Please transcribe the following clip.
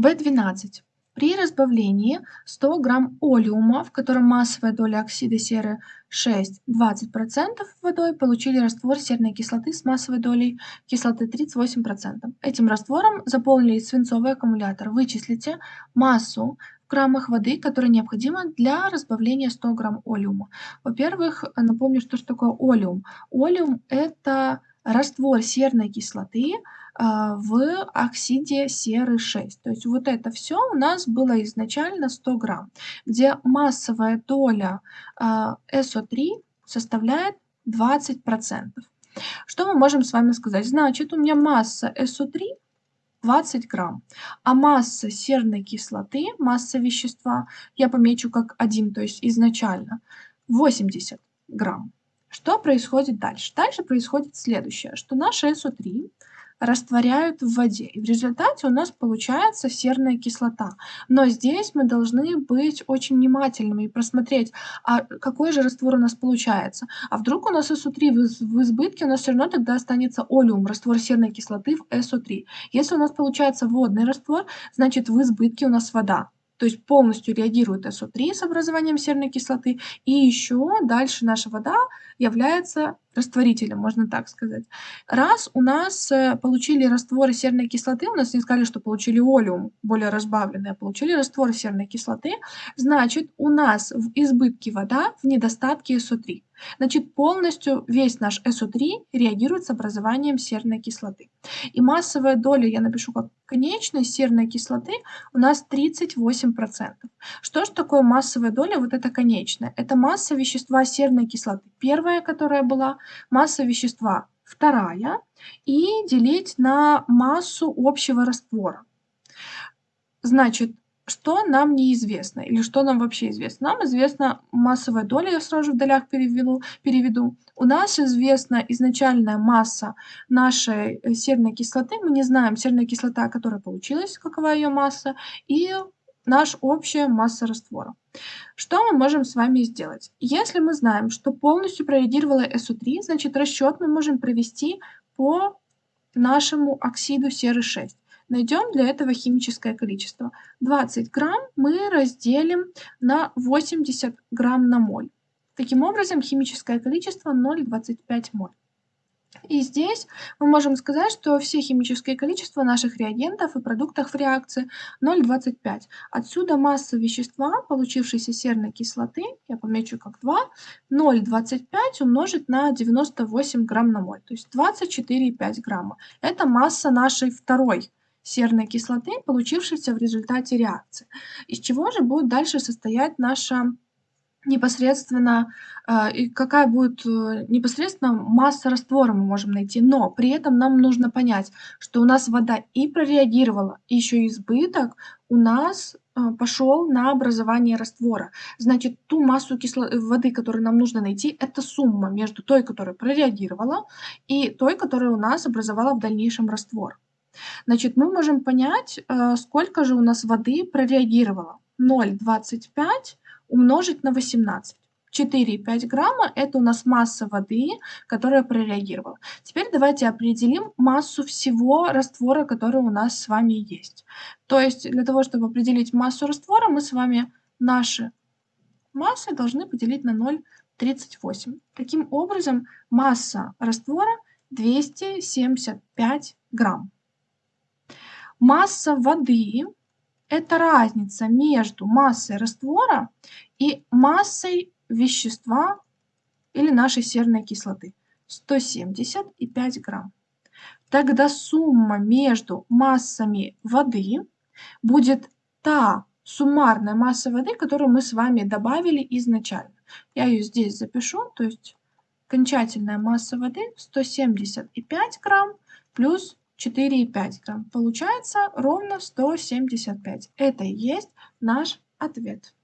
В12. При разбавлении 100 грамм олеума, в котором массовая доля оксида серы 6, 20% водой, получили раствор серной кислоты с массовой долей кислоты 38%. Этим раствором заполнили свинцовый аккумулятор. Вычислите массу в граммах воды, которая необходима для разбавления 100 грамм олеума. Во-первых, напомню, что, что такое олеум. Олеум – это раствор серной кислоты, а, в оксиде серы 6. То есть вот это все у нас было изначально 100 грамм, где массовая доля а, СО3 составляет 20%. Что мы можем с вами сказать? Значит, у меня масса СО3 20 грамм, а масса серной кислоты, масса вещества, я помечу как 1, то есть изначально, 80 грамм. Что происходит дальше? Дальше происходит следующее, что наша СО3 растворяют в воде. И в результате у нас получается серная кислота. Но здесь мы должны быть очень внимательными и просмотреть, а какой же раствор у нас получается. А вдруг у нас СО3 в избытке, у нас все равно тогда останется олеум, раствор серной кислоты в СО3. Если у нас получается водный раствор, значит в избытке у нас вода то есть полностью реагирует СО3 с образованием серной кислоты, и еще дальше наша вода является растворителем, можно так сказать. Раз у нас э, получили растворы серной кислоты, у нас не сказали, что получили олеум, более разбавленный, а получили раствор серной кислоты, значит у нас в избытке вода, в недостатке СО3. Значит, полностью весь наш СО3 реагирует с образованием серной кислоты. И массовая доля, я напишу как конечность серной кислоты, у нас 38%. Что же такое массовая доля? Вот это конечная. Это масса вещества серной кислоты. Первая, которая была, масса вещества вторая. И делить на массу общего раствора. Значит, что нам неизвестно или что нам вообще известно? Нам известна массовая доля, я сразу в долях переведу. переведу. У нас известна изначальная масса нашей э, серной кислоты. Мы не знаем серная кислота, которая получилась, какова ее масса, и наша общая масса раствора. Что мы можем с вами сделать? Если мы знаем, что полностью прореагировала СО3, значит расчет мы можем провести по нашему оксиду серы 6. Найдем для этого химическое количество. 20 грамм мы разделим на 80 грамм на моль. Таким образом, химическое количество 0,25 моль. И здесь мы можем сказать, что все химические количества наших реагентов и продуктов в реакции 0,25. Отсюда масса вещества, получившейся серной кислоты, я помечу как 2, 0,25 умножить на 98 грамм на моль, то есть 24,5 грамма. Это масса нашей второй серной кислоты, получившейся в результате реакции. Из чего же будет дальше состоять наша непосредственно, э, и какая будет э, непосредственно масса раствора мы можем найти. Но при этом нам нужно понять, что у нас вода и прореагировала, и еще избыток у нас э, пошел на образование раствора. Значит, ту массу кисло... воды, которую нам нужно найти, это сумма между той, которая прореагировала, и той, которая у нас образовала в дальнейшем раствор. Значит, мы можем понять, э, сколько же у нас воды прореагировало. 0,25 умножить на 18. 4,5 грамма – это у нас масса воды, которая прореагировала. Теперь давайте определим массу всего раствора, который у нас с вами есть. То есть для того, чтобы определить массу раствора, мы с вами наши массы должны поделить на 0,38. Таким образом, масса раствора 275 грамм. Масса воды – это разница между массой раствора и массой вещества или нашей серной кислоты – 175 грамм. Тогда сумма между массами воды будет та суммарная масса воды, которую мы с вами добавили изначально. Я ее здесь запишу, то есть окончательная масса воды 175 грамм плюс 4,5 грамм. Получается ровно 175. Это и есть наш ответ.